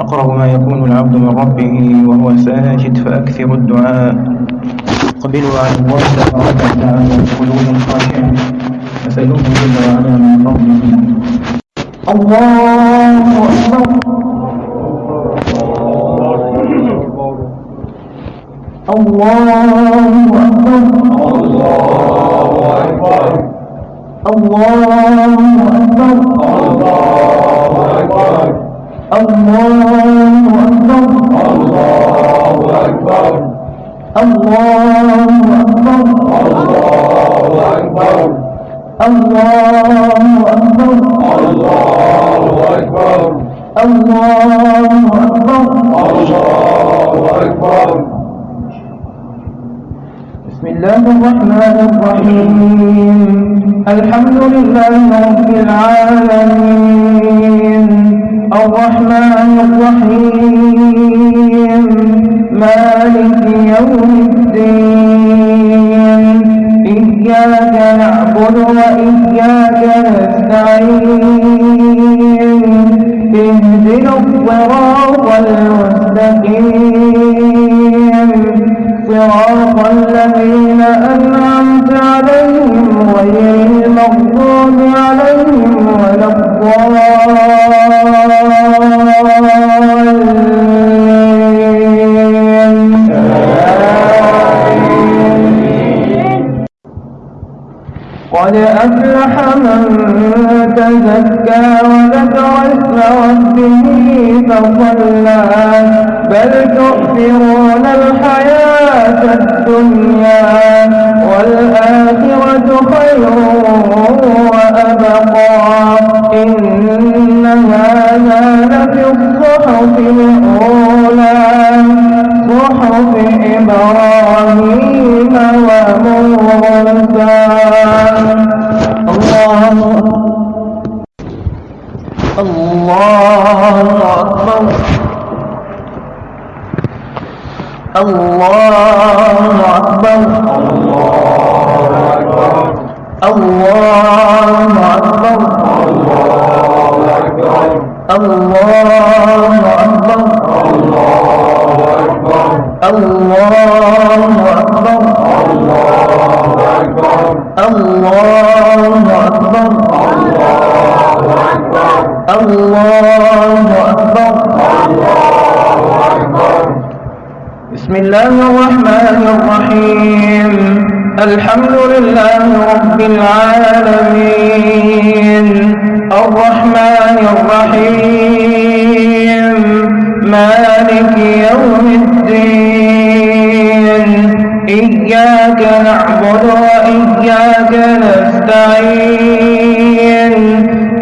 أقرب ما يكون العبد من ربه وهو ساجد فأكثر الدعاء. قبلوا على الله تبارك وتعالى بقلوب خاشعة أسألوه جل وعلا من فضله. الله أكبر. الله الله أكبر الله أكبر الله أكبر الله أكبر بسم الله الرحمن الرحيم الحمد لله رب العالمين الرحيم مالك يوم الدين إياك نعبد وإياك نستعين. إهدنا الصراط المستقيم. صراط الذين أنعمت قد أفلح من تزكى وذكر اسم ربه فصلى. بل تؤثرون الحياة الدنيا والآخرة خير وأبقى. إن هذا لفي الصحف الأولى صحف إبراهيم. الله أكبر. الله أكبر. الله أكبر. الله أكبر. الله أكبر. الله أكبر. بسم الله الرحمن الرحيم. الحمد لله رب العالمين. الرحمن الرحيم. مالك يوم الدين. إياك نعبد وإياك نستعين.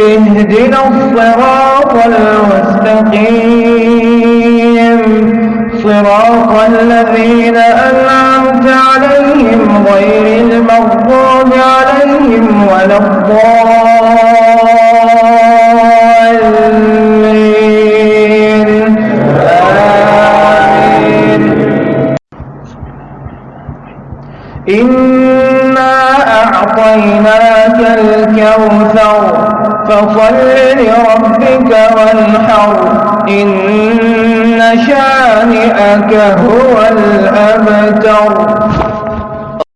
اهدنا الصراط المستقيم. صراط الذين أنعمت عليهم غير المغضوب عليهم ولا الضالين. آمين. إنا أعطيناك الكوثر فصل لربك وانحر إن هو الأبتر.